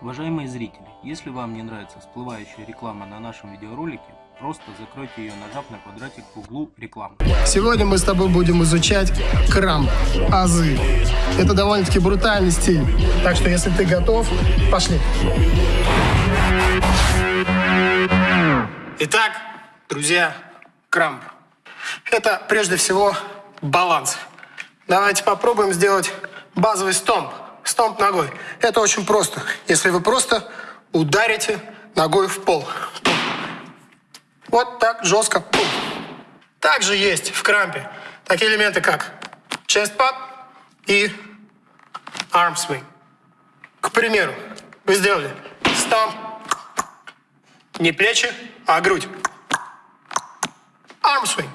Уважаемые зрители, если вам не нравится всплывающая реклама на нашем видеоролике, просто закройте ее, нажав на квадратик в углу рекламы. Сегодня мы с тобой будем изучать крамп, азы. Это довольно-таки брутальный стиль. Так что, если ты готов, пошли. Итак, друзья, крамп. Это прежде всего баланс. Давайте попробуем сделать базовый стомп. Стомп ногой. Это очень просто. Если вы просто ударите ногой в пол. Вот так, жестко. Также есть в крампе такие элементы, как chest pad и arm swing. К примеру, вы сделали стамп, не плечи, а грудь. Arm swing.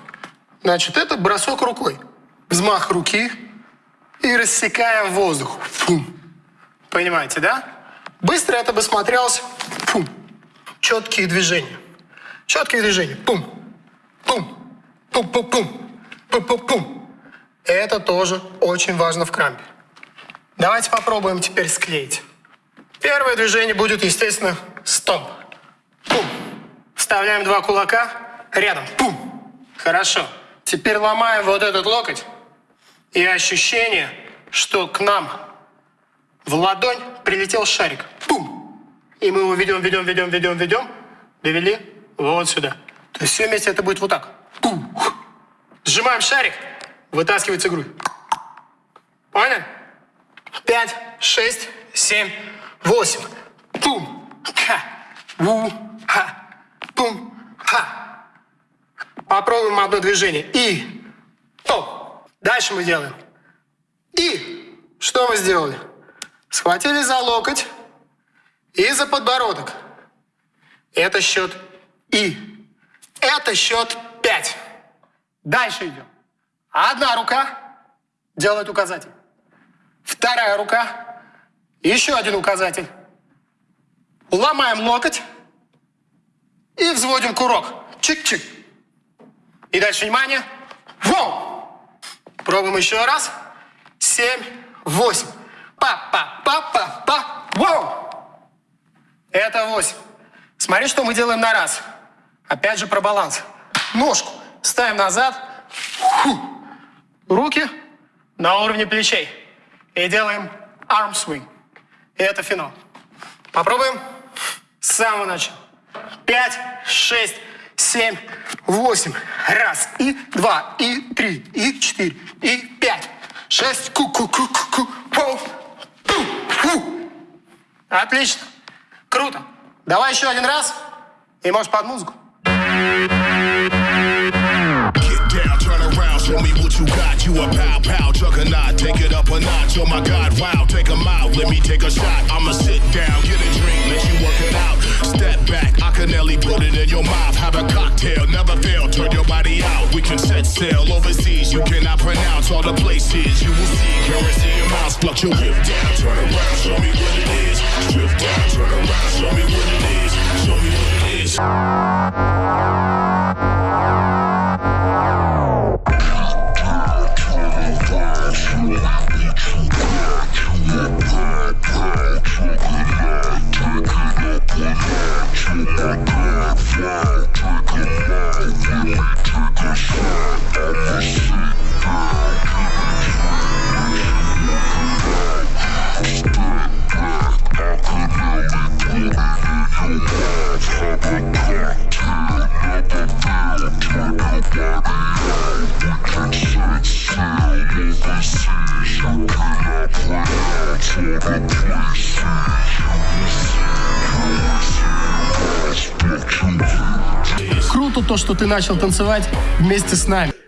Значит, это бросок рукой. Взмах руки и рассекаем воздух. Фу. Понимаете, да? Быстро это бы смотрелось. Фу. Четкие движения. Четкие движения. Пум. Пум. Пум-пум-пум. Пум-пум-пум. Это тоже очень важно в крампе. Давайте попробуем теперь склеить. Первое движение будет, естественно, стомп. Пум. Вставляем два кулака рядом. Пум. Хорошо. Теперь ломаем вот этот локоть. И ощущение, что к нам в ладонь прилетел шарик. Пум! И мы его ведем, ведем, ведем, ведем, ведем. Довели вот сюда. То есть все вместе это будет вот так. Пум! Сжимаем шарик, вытаскивается грудь. Поняли? Пять, шесть, семь, восемь. Пум! Ха! Ву! Ха! Пум! Ха! Попробуем одно движение. И! Дальше мы делаем. И! Что мы сделали? Схватили за локоть и за подбородок. Это счет И. Это счет 5. Дальше идем. Одна рука делает указатель. Вторая рука. Еще один указатель. Ломаем локоть и взводим курок. Чик-чик. И дальше внимание. Воу! Пробуем еще раз. Семь, восемь. Па-па-па-па-па. Воу! Это 8. Смотри, что мы делаем на раз. Опять же про баланс. Ножку ставим назад. Фу. Руки на уровне плечей. И делаем arm swing. И это финал. Попробуем с самого начала. Пять, шесть, семь, восемь. Раз, и два, и три, и четыре, и пять. Шесть, ку-ку-ку-ку-ку. Отлично. Круто. Давай еще один раз. И можешь под музыку. Show me what you got. You a pow pow juggernaut. Take it up a notch. Oh my God, wow. Take a out. Let me take a shot. I'ma sit down, get a drink, let you work it out. Step back. I can nearly put it in your mouth. Have a cocktail, never fail. Turn your body out. We can set sail overseas. You cannot pronounce all the places. You will see currency amounts fluctuate. Drip down, turn around. Show me what it is. Drip down, turn around. Show me what it is. Show me what it is. Круто то, что ты начал танцевать вместе с нами.